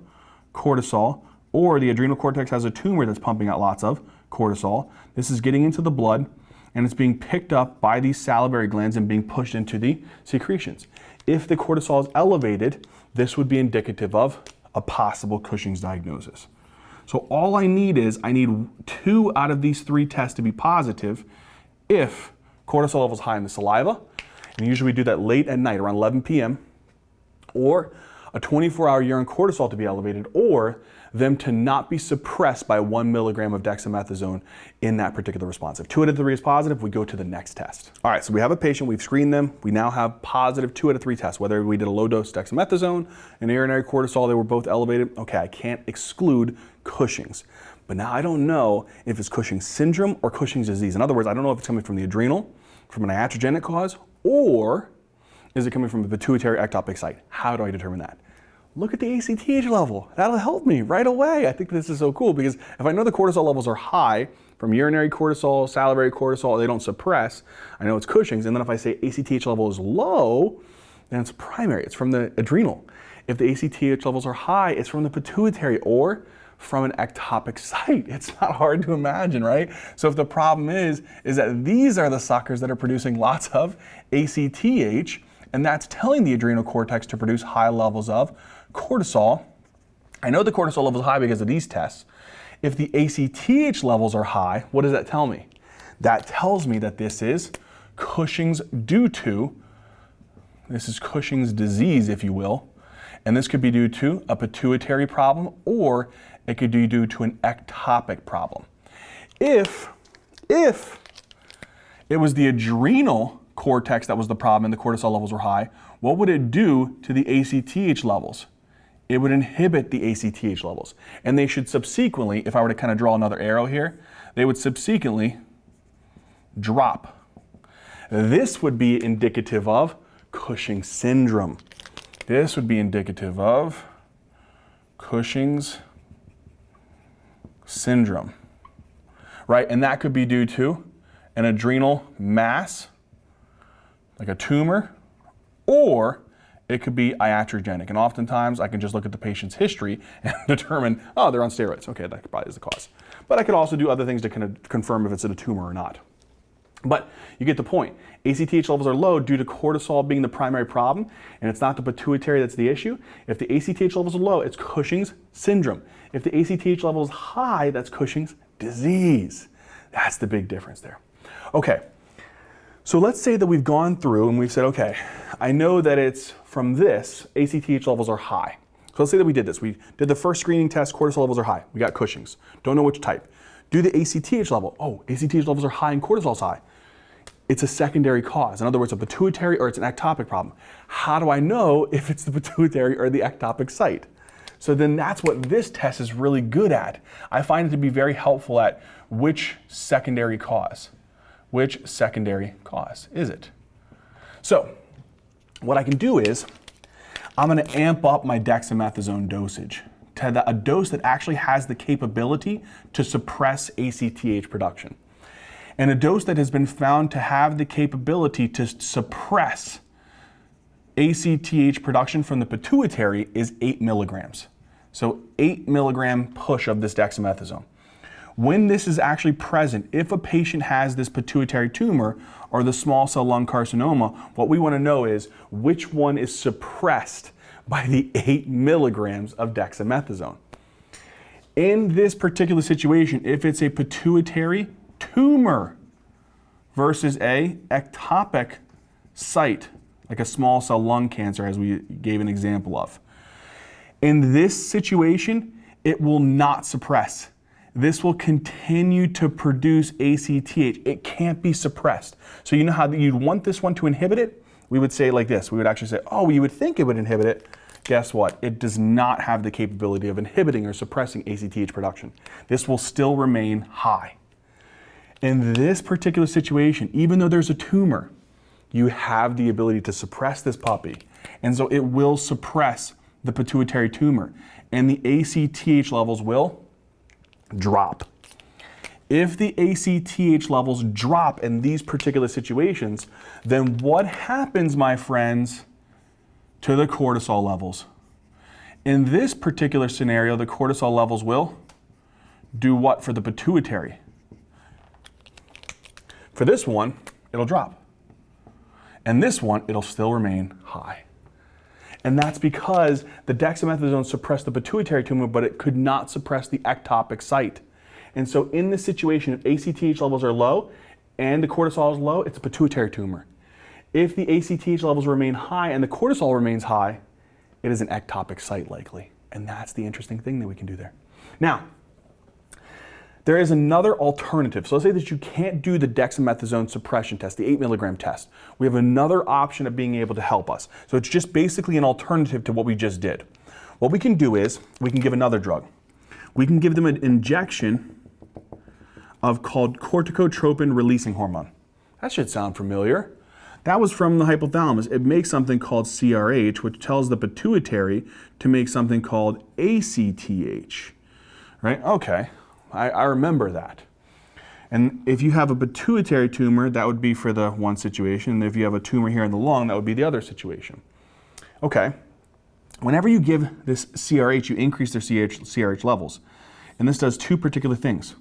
cortisol, or the adrenal cortex has a tumor that's pumping out lots of cortisol. This is getting into the blood and it's being picked up by these salivary glands and being pushed into the secretions. If the cortisol is elevated, this would be indicative of a possible Cushing's diagnosis. So all I need is, I need two out of these three tests to be positive if cortisol level is high in the saliva, and usually we do that late at night, around 11 p.m., or a 24-hour urine cortisol to be elevated, or them to not be suppressed by one milligram of dexamethasone in that particular response. If two out of three is positive, we go to the next test. All right, so we have a patient, we've screened them. We now have positive two out of three tests, whether we did a low dose dexamethasone and urinary cortisol, they were both elevated. Okay, I can't exclude Cushing's. But now I don't know if it's Cushing's syndrome or Cushing's disease. In other words, I don't know if it's coming from the adrenal, from an iatrogenic cause, or is it coming from a pituitary ectopic site? How do I determine that? Look at the ACTH level. That'll help me right away. I think this is so cool because if I know the cortisol levels are high from urinary cortisol, salivary cortisol, they don't suppress, I know it's Cushing's. And then if I say ACTH level is low, then it's primary, it's from the adrenal. If the ACTH levels are high, it's from the pituitary or from an ectopic site. It's not hard to imagine, right? So if the problem is, is that these are the suckers that are producing lots of ACTH, and that's telling the adrenal cortex to produce high levels of cortisol, I know the cortisol level is high because of these tests. If the ACTH levels are high, what does that tell me? That tells me that this is Cushing's due to, this is Cushing's disease, if you will, and this could be due to a pituitary problem or it could be due to an ectopic problem. If, if it was the adrenal cortex that was the problem and the cortisol levels were high, what would it do to the ACTH levels? It would inhibit the ACTH levels. And they should subsequently, if I were to kind of draw another arrow here, they would subsequently drop. This would be indicative of Cushing syndrome. This would be indicative of Cushing's syndrome, right? And that could be due to an adrenal mass, like a tumor, or it could be iatrogenic. And oftentimes I can just look at the patient's history and determine, oh, they're on steroids. Okay, that probably is the cause. But I could also do other things to kind of confirm if it's a tumor or not. But you get the point. ACTH levels are low due to cortisol being the primary problem, and it's not the pituitary that's the issue. If the ACTH levels are low, it's Cushing's syndrome. If the ACTH level is high, that's Cushing's disease. That's the big difference there. Okay, so let's say that we've gone through and we've said, okay, I know that it's from this, ACTH levels are high. So let's say that we did this. We did the first screening test, cortisol levels are high. We got Cushing's. Don't know which type. Do the ACTH level. Oh, ACTH levels are high and cortisol's high. It's a secondary cause. In other words, a pituitary or it's an ectopic problem. How do I know if it's the pituitary or the ectopic site? So then that's what this test is really good at. I find it to be very helpful at which secondary cause. Which secondary cause is it? So what I can do is I'm going to amp up my dexamethasone dosage to the, a dose that actually has the capability to suppress ACTH production. And a dose that has been found to have the capability to suppress ACTH production from the pituitary is 8 milligrams. So 8 milligram push of this dexamethasone. When this is actually present, if a patient has this pituitary tumor or the small cell lung carcinoma, what we want to know is which one is suppressed by the 8 milligrams of dexamethasone. In this particular situation, if it's a pituitary tumor versus a ectopic site, like a small cell lung cancer as we gave an example of. In this situation, it will not suppress. This will continue to produce ACTH. It can't be suppressed. So you know how you'd want this one to inhibit it? We would say like this. We would actually say, oh, you would think it would inhibit it. Guess what? It does not have the capability of inhibiting or suppressing ACTH production. This will still remain high. In this particular situation, even though there's a tumor, you have the ability to suppress this puppy. And so it will suppress the pituitary tumor and the ACTH levels will drop. If the ACTH levels drop in these particular situations, then what happens, my friends, to the cortisol levels? In this particular scenario, the cortisol levels will do what for the pituitary? For this one, it'll drop. And this one, it'll still remain high. And that's because the dexamethasone suppressed the pituitary tumor, but it could not suppress the ectopic site. And so in this situation, if ACTH levels are low and the cortisol is low, it's a pituitary tumor. If the ACTH levels remain high and the cortisol remains high, it is an ectopic site likely. And that's the interesting thing that we can do there. Now, there is another alternative. So let's say that you can't do the dexamethasone suppression test, the 8 milligram test. We have another option of being able to help us. So it's just basically an alternative to what we just did. What we can do is we can give another drug. We can give them an injection of called corticotropin releasing hormone. That should sound familiar. That was from the hypothalamus. It makes something called CRH, which tells the pituitary to make something called ACTH. Right? Okay. I, I remember that. And if you have a pituitary tumor, that would be for the one situation. And if you have a tumor here in the lung, that would be the other situation. Okay. Whenever you give this CRH, you increase their CRH, CRH levels. And this does two particular things.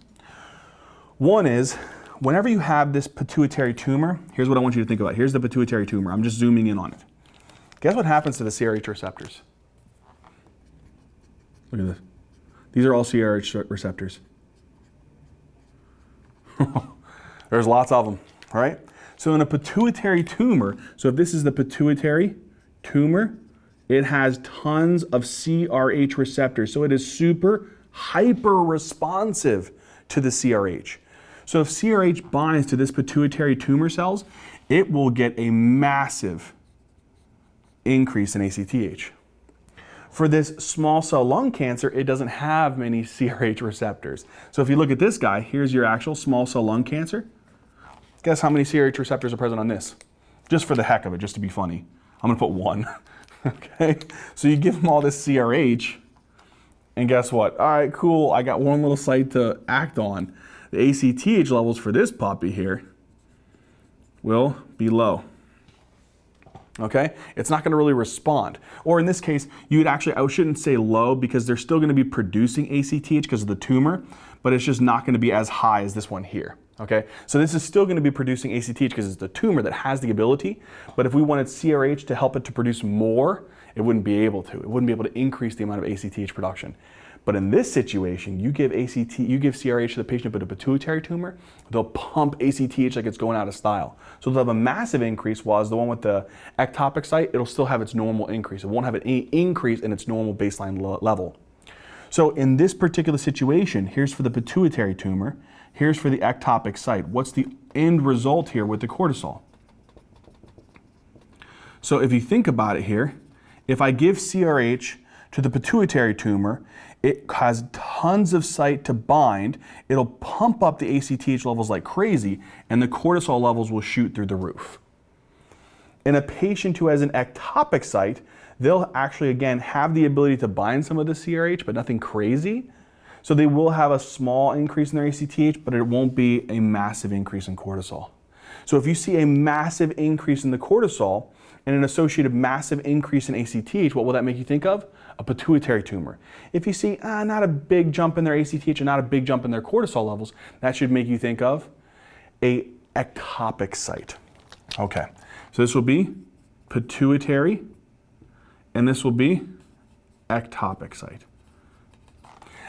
One is, whenever you have this pituitary tumor, here's what I want you to think about. Here's the pituitary tumor. I'm just zooming in on it. Guess what happens to the CRH receptors? Look at this. These are all CRH receptors. There's lots of them, right? So in a pituitary tumor, so if this is the pituitary tumor, it has tons of CRH receptors. So it is super hyper responsive to the CRH. So if CRH binds to this pituitary tumor cells, it will get a massive increase in ACTH. For this small cell lung cancer, it doesn't have many CRH receptors. So if you look at this guy, here's your actual small cell lung cancer. Guess how many CRH receptors are present on this? Just for the heck of it, just to be funny. I'm gonna put one, okay? So you give them all this CRH, and guess what? All right, cool, I got one little site to act on. The ACTH levels for this puppy here will be low okay? It's not gonna really respond. Or in this case, you would actually, I shouldn't say low because they're still gonna be producing ACTH because of the tumor, but it's just not gonna be as high as this one here, okay? So this is still gonna be producing ACTH because it's the tumor that has the ability, but if we wanted CRH to help it to produce more, it wouldn't be able to. It wouldn't be able to increase the amount of ACTH production. But in this situation, you give ACT, you give CRH to the patient with a pituitary tumor, they'll pump ACTH like it's going out of style. So they'll have a massive increase, while the one with the ectopic site, it'll still have its normal increase. It won't have any increase in its normal baseline level. So in this particular situation, here's for the pituitary tumor, here's for the ectopic site. What's the end result here with the cortisol? So if you think about it here, if I give CRH to the pituitary tumor, it has tons of site to bind. It'll pump up the ACTH levels like crazy, and the cortisol levels will shoot through the roof. In a patient who has an ectopic site, they'll actually, again, have the ability to bind some of the CRH, but nothing crazy. So they will have a small increase in their ACTH, but it won't be a massive increase in cortisol. So if you see a massive increase in the cortisol and an associated massive increase in ACTH, what will that make you think of? A pituitary tumor. If you see ah, not a big jump in their ACTH and not a big jump in their cortisol levels, that should make you think of a ectopic site. Okay, so this will be pituitary and this will be ectopic site.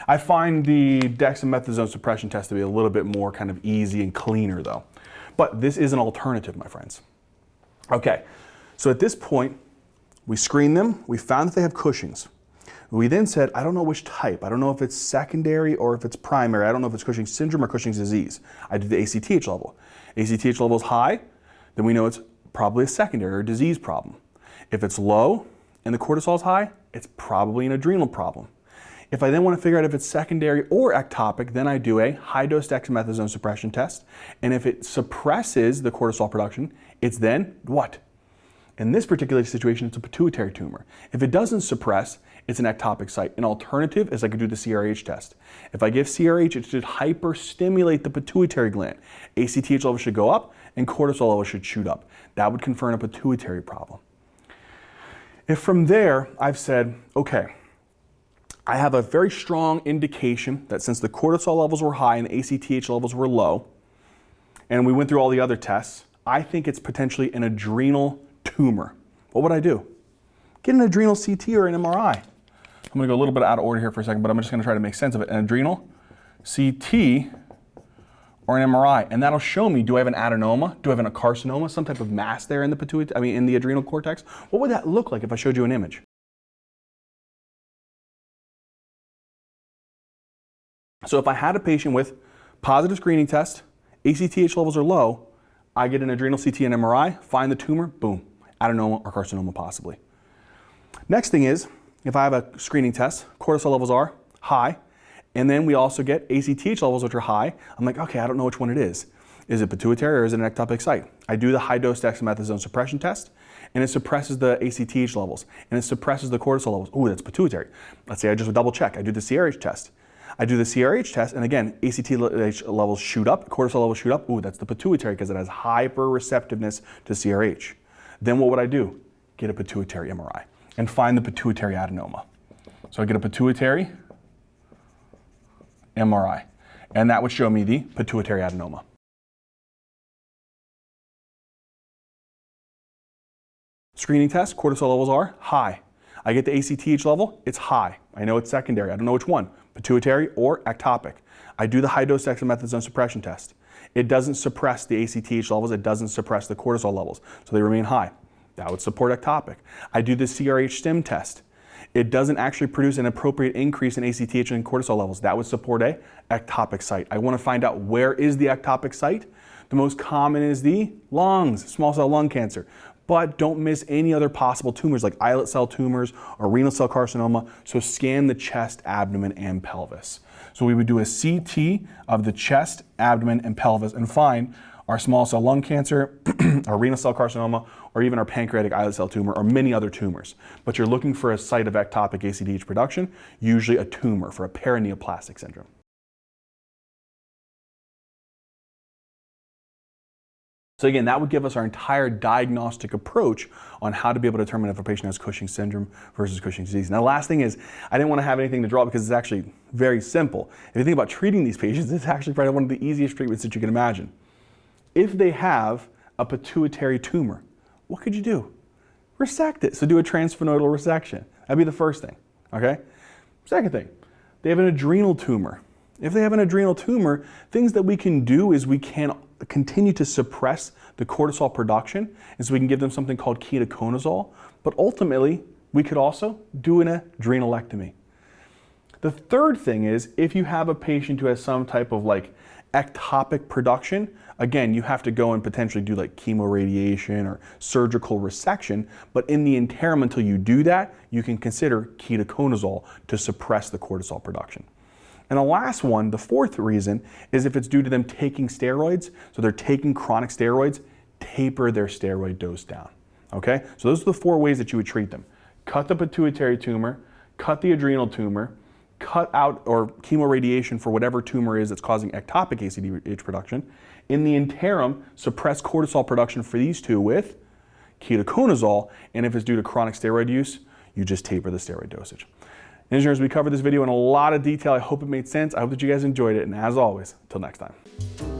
I find the dexamethasone suppression test to be a little bit more kind of easy and cleaner though. But this is an alternative, my friends. Okay, so at this point, we screen them, we found that they have Cushing's. We then said, I don't know which type. I don't know if it's secondary or if it's primary. I don't know if it's Cushing's syndrome or Cushing's disease. I did the ACTH level. ACTH level is high, then we know it's probably a secondary or disease problem. If it's low and the cortisol is high, it's probably an adrenal problem. If I then want to figure out if it's secondary or ectopic, then I do a high-dose dexamethasone suppression test. And if it suppresses the cortisol production, it's then what? In this particular situation, it's a pituitary tumor. If it doesn't suppress, it's an ectopic site. An alternative is I could do the CRH test. If I give CRH, it should hyperstimulate the pituitary gland. ACTH levels should go up and cortisol levels should shoot up. That would confirm a pituitary problem. If from there, I've said, okay, I have a very strong indication that since the cortisol levels were high and the ACTH levels were low, and we went through all the other tests, I think it's potentially an adrenal tumor. What would I do? Get an adrenal CT or an MRI. I'm gonna go a little bit out of order here for a second, but I'm just gonna try to make sense of it. An adrenal, CT, or an MRI, and that'll show me, do I have an adenoma? Do I have a carcinoma? Some type of mass there in the pituitary, I mean, in the adrenal cortex? What would that look like if I showed you an image? So if I had a patient with positive screening test, ACTH levels are low, I get an adrenal CT and MRI, find the tumor, boom, adenoma or carcinoma possibly. Next thing is, if I have a screening test, cortisol levels are high, and then we also get ACTH levels which are high. I'm like, okay, I don't know which one it is. Is it pituitary or is it an ectopic site? I do the high dose dexamethasone suppression test and it suppresses the ACTH levels and it suppresses the cortisol levels. Oh, that's pituitary. Let's say I just double check. I do the CRH test. I do the CRH test, and again, ACTH levels shoot up, cortisol levels shoot up. Ooh, that's the pituitary because it has hyper receptiveness to CRH. Then what would I do? Get a pituitary MRI and find the pituitary adenoma. So I get a pituitary MRI, and that would show me the pituitary adenoma. Screening test, cortisol levels are high. I get the ACTH level, it's high. I know it's secondary, I don't know which one pituitary or ectopic. I do the high-dose dexamethasone suppression test. It doesn't suppress the ACTH levels, it doesn't suppress the cortisol levels, so they remain high. That would support ectopic. I do the CRH stim test. It doesn't actually produce an appropriate increase in ACTH and cortisol levels. That would support a ectopic site. I want to find out where is the ectopic site. The most common is the lungs, small cell lung cancer but don't miss any other possible tumors like islet cell tumors or renal cell carcinoma. So scan the chest, abdomen, and pelvis. So we would do a CT of the chest, abdomen, and pelvis and find our small cell lung cancer, our renal cell carcinoma, or even our pancreatic islet cell tumor, or many other tumors. But you're looking for a site of ectopic ACTH production, usually a tumor for a paraneoplastic syndrome. So again, that would give us our entire diagnostic approach on how to be able to determine if a patient has Cushing syndrome versus Cushing's disease. Now the last thing is, I didn't want to have anything to draw because it's actually very simple. If you think about treating these patients, it's actually probably one of the easiest treatments that you can imagine. If they have a pituitary tumor, what could you do? Resect it. So do a transsphenoidal resection. That'd be the first thing, okay? Second thing, they have an adrenal tumor. If they have an adrenal tumor, things that we can do is we can continue to suppress the cortisol production, and so we can give them something called ketoconazole, but ultimately, we could also do an adrenalectomy. The third thing is if you have a patient who has some type of like ectopic production, again, you have to go and potentially do like chemoradiation or surgical resection, but in the interim until you do that, you can consider ketoconazole to suppress the cortisol production. And the last one, the fourth reason, is if it's due to them taking steroids, so they're taking chronic steroids, taper their steroid dose down. Okay? So those are the four ways that you would treat them. Cut the pituitary tumor, cut the adrenal tumor, cut out or chemoradiation for whatever tumor is that's causing ectopic ACTH production. In the interim, suppress cortisol production for these two with ketoconazole, and if it's due to chronic steroid use, you just taper the steroid dosage. Ninja Nerds, we covered this video in a lot of detail. I hope it made sense. I hope that you guys enjoyed it, and as always, until next time.